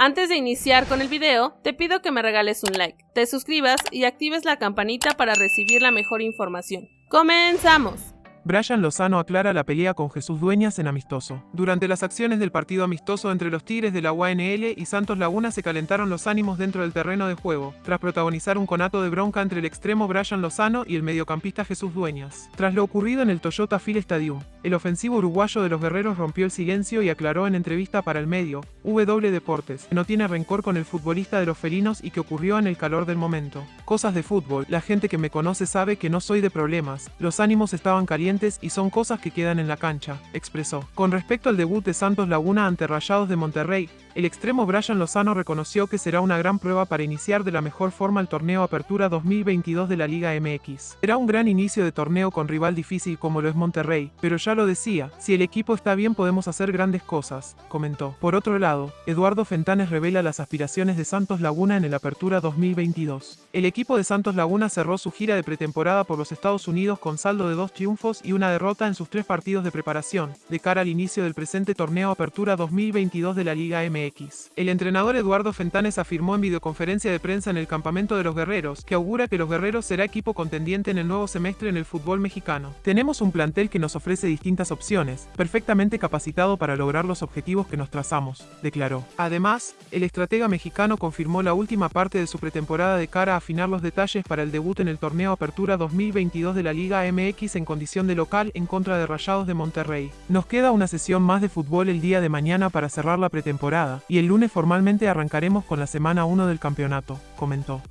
Antes de iniciar con el video, te pido que me regales un like, te suscribas y actives la campanita para recibir la mejor información. ¡Comenzamos! Brian Lozano aclara la pelea con Jesús Dueñas en amistoso. Durante las acciones del partido amistoso entre los Tigres de la UANL y Santos Laguna se calentaron los ánimos dentro del terreno de juego, tras protagonizar un conato de bronca entre el extremo Brian Lozano y el mediocampista Jesús Dueñas. Tras lo ocurrido en el Toyota Phil Stadium, el ofensivo uruguayo de los guerreros rompió el silencio y aclaró en entrevista para el medio, W Deportes, que no tiene rencor con el futbolista de los felinos y que ocurrió en el calor del momento. Cosas de fútbol, la gente que me conoce sabe que no soy de problemas, los ánimos estaban calientes y son cosas que quedan en la cancha, expresó. Con respecto al debut de Santos Laguna ante Rayados de Monterrey, el extremo Brian Lozano reconoció que será una gran prueba para iniciar de la mejor forma el torneo Apertura 2022 de la Liga MX. Será un gran inicio de torneo con rival difícil como lo es Monterrey, pero ya lo decía, si el equipo está bien podemos hacer grandes cosas, comentó. Por otro lado, Eduardo Fentanes revela las aspiraciones de Santos Laguna en el Apertura 2022. El equipo de Santos Laguna cerró su gira de pretemporada por los Estados Unidos con saldo de dos triunfos y una derrota en sus tres partidos de preparación, de cara al inicio del presente torneo Apertura 2022 de la Liga MX. El entrenador Eduardo Fentanes afirmó en videoconferencia de prensa en el campamento de los guerreros, que augura que los guerreros será equipo contendiente en el nuevo semestre en el fútbol mexicano. Tenemos un plantel que nos ofrece distintas opciones, perfectamente capacitado para lograr los objetivos que nos trazamos, declaró. Además, el estratega mexicano confirmó la última parte de su pretemporada de cara a afinar los detalles para el debut en el torneo Apertura 2022 de la Liga MX en condición de local en contra de Rayados de Monterrey. Nos queda una sesión más de fútbol el día de mañana para cerrar la pretemporada, y el lunes formalmente arrancaremos con la semana 1 del campeonato, comentó.